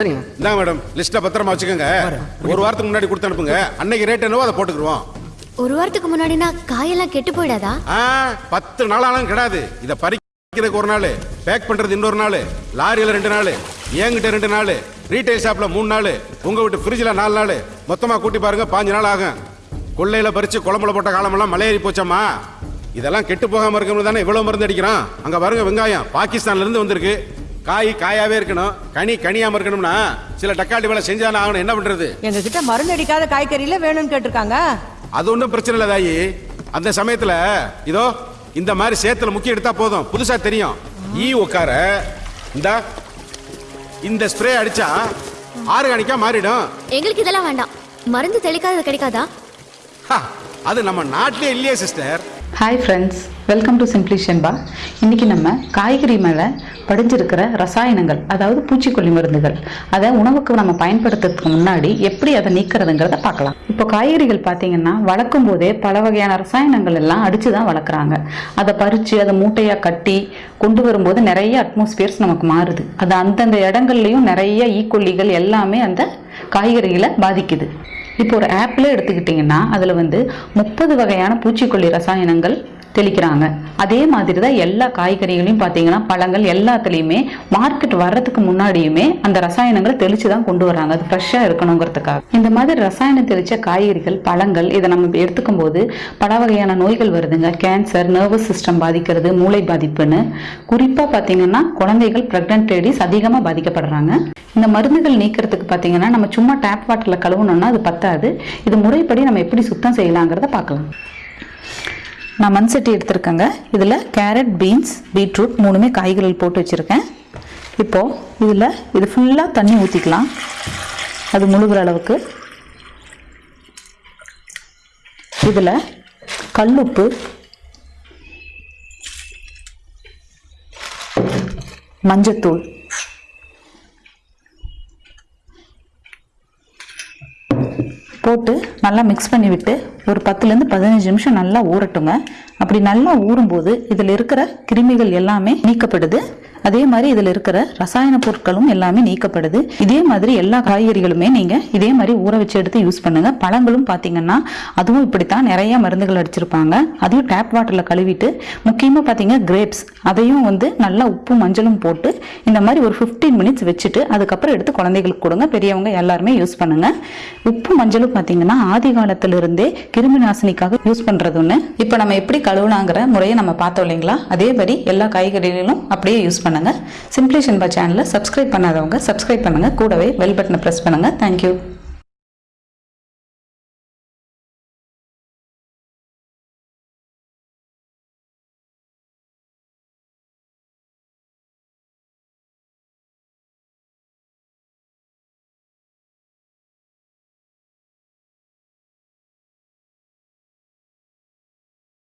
சரிங்க இந்தாங்க மேடம் லிஸ்ட்டை பத்திரமா வச்சுக்கோங்க. ஒரு வாரத்துக்கு முன்னாடி கொடுத்து அனுப்புங்க அன்னைக்கு ரேட் என்னவோ அதை போட்டுக்குருவோம் ஒரு வாரத்துக்கு முன்னாடினா காயெல்லாம் கெட்டு போயிடாதா? ஆ பத்து நாள் ஆனாலும் கிடையாது இதை பறிக்கிறதுக்கு ஒரு நாள் பேக் பண்றது இன்னொரு நாள் லாரியில ரெண்டு நாள் என்கிட்ட ரெண்டு நாள் ரீட்டைல் ஷாப்ல மூணு நாள் உங்க வீட்டு ஃப்ரிட்ஜில் நாலு நாள். மொத்தமா கூட்டி பாருங்க பாஞ்சு நாள் ஆகும். கொள்ளையில பறிச்சு குழம்புல போட்ட காலமெல்லாம் மலையேறி போச்சாமா இதெல்லாம் கெட்டு போகாம இருக்கணும் தானே இவ்வளவு மருந்து அடிக்கிறான். அங்க பாருங்க வெங்காயம் பாகிஸ்தான்ல இருந்து வந்திருக்கு. காய் காயாவே இருக்கணும். கனி கனியாம இருக்கணும்னா சில டக்காட்டி வேலை செஞ்சாலும் ஆகணும். என்ன பண்றது? எங்க கிட்ட மருந்து அடிக்காத காய்கறியில வேணும்னு கேட்டிருக்காங்க. அது ஒன்றும் பிரச்சனை இல்லை தாயி. அந்த சமயத்துல இதோ இந்த மாதிரி சேத்துல முக்கிய எடுத்தா போதும். புதுசா தெரியும். ஈ உட்கார இந்த இந்த ஸ்ப்ரே அடிச்சா ஆர்கானிக்கா மாறிடும். எங்களுக்கு இதெல்லாம் வேண்டாம். மருந்து தெளிக்காதது கிடைக்காதா? ஹா, அது நம்ம நாட்டிலே இல்லையே sister hi friends welcome to simply Shenba இன்றைக்கி நம்ம காய்கறி மேலே படிஞ்சிருக்கிற ரசாயனங்கள் அதாவது பூச்சிக்கொல்லி மருந்துகள் அதை உணவுக்கு நம்ம பயன்படுத்துறதுக்கு முன்னாடி எப்படி அதை நீக்கிறதுங்கிறத பார்க்கலாம். இப்போ காய்கறிகள் பார்த்தீங்கன்னா வளர்க்கும் போதே பல வகையான ரசாயனங்கள் எல்லாம் அடித்து தான் வளர்க்குறாங்க. அதை பறித்து அதை மூட்டையாக கட்டி கொண்டு வரும்போது நிறைய அட்மாஸ்பியர்ஸ் நமக்கு மாறுது. அது அந்தந்த இடங்கள்லையும் நிறைய ஈக்கொல்லிகள் எல்லாமே அந்த காய்கறிகளை பாதிக்குது. இப்போ ஒரு ஆப்பில் எடுத்துக்கிட்டிங்கன்னா அதில் வந்து முப்பது வகையான பூச்சிக்கொல்லி ரசாயனங்கள் தெளிக்கிறாங்க. அதே மாதிரி தான் எல்லா காய்கறிகளையும் பார்த்தீங்கன்னா பழங்கள் எல்லாத்துலேயுமே மார்க்கெட் வர்றதுக்கு முன்னாடியுமே அந்த ரசாயனங்களை தெளித்து தான் கொண்டு வராங்க அது ஃப்ரெஷ்ஷாக இருக்கணுங்கிறதுக்காக. இந்த மாதிரி ரசாயனம் தெளித்த காய்கறிகள் பழங்கள் இதை நம்ம எடுத்துக்கும் போது பல வகையான நோய்கள் வருதுங்க. கேன்சர் நர்வஸ் சிஸ்டம் பாதிக்கிறது மூளை பாதிப்புன்னு. குறிப்பாக பார்த்தீங்கன்னா குழந்தைகள் ப்ரெக்னென்ட் லேடிஸ் அதிகமாக பாதிக்கப்படுறாங்க. இந்த மருந்துகள் நீக்கிறதுக்கு பார்த்தீங்கன்னா நம்ம சும்மா டேப் வாட்டரில் கழுவணும்னா அது பத்தாது. இது முறைப்படி நம்ம எப்படி சுத்தம் செய்யலாங்கிறத பார்க்கலாம். நான் மண் சட்டி எடுத்திருக்கேங்க. இதில் கேரட் பீன்ஸ் பீட்ரூட் மூணுமே காய்கறிகள் போட்டு வச்சுருக்கேன். இப்போது இதில் இது ஃபுல்லாக தண்ணி ஊற்றிக்கலாம் அது முழுகிற அளவுக்கு. இதில் கல்லுப்பு மஞ்சத்தூள். போட்டு நல்லா மிக்ஸ் பண்ணி விட்டு ஒரு பத்துலேருந்து பதினஞ்சு நிமிஷம் நல்லா ஊறட்டுங்க. அப்படி நல்லா ஊறும்போது இதில் இருக்கிற கிருமிகள் எல்லாமே நீக்கப்படுது. அதே மாதிரி இதில் இருக்கிற ரசாயன பொருட்களும் எல்லாமே நீக்கப்படுது. இதே மாதிரி எல்லா காய்கறிகளுமே நீங்கள் இதே மாதிரி ஊற வச்சு எடுத்து யூஸ் பண்ணுங்க. பழங்களும் பார்த்தீங்கன்னா அதுவும் இப்படித்தான் நிறைய மருந்துகள் அடிச்சிருப்பாங்க. அதையும் டேப் வாட்டரில் கழுவிட்டு முக்கியமாக பார்த்தீங்க கிரேப்ஸ் அதையும் வந்து நல்லா உப்பு மஞ்சளும் போட்டு இந்த மாதிரி ஒரு 15 மினிட்ஸ் வச்சுட்டு அதுக்கப்புறம் எடுத்து குழந்தைகளுக்கு கொடுங்க. பெரியவங்க எல்லாருமே யூஸ் பண்ணுங்க. உப்பு மஞ்சளும் பார்த்தீங்கன்னா ஆதி காலத்திலிருந்தே கிருமி நாசினிக்காக யூஸ் பண்றது ஒன்று இப்போ நம்ம எப்படி கழுவுனாங்கிற முறையை நம்ம பார்த்தோம் இல்லைங்களா? அதே மாதிரி எல்லா காய்கறிகளும் அப்படியே யூஸ் பண்ணுங்கள் சிம்ப்ளி சின்பா சேனலை சப்ஸ்கிரைப் பண்ணாதவங்க சப்ஸ்கிரைப் பண்ணுங்க. கூடவே பெல் பட்டனை ப்ரெஸ் பண்ணுங்கள் தேங்க்யூ